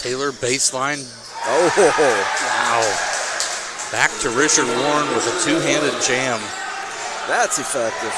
Taylor baseline. Oh, Wow. Back to Richard Warren with a two-handed jam. that's effective.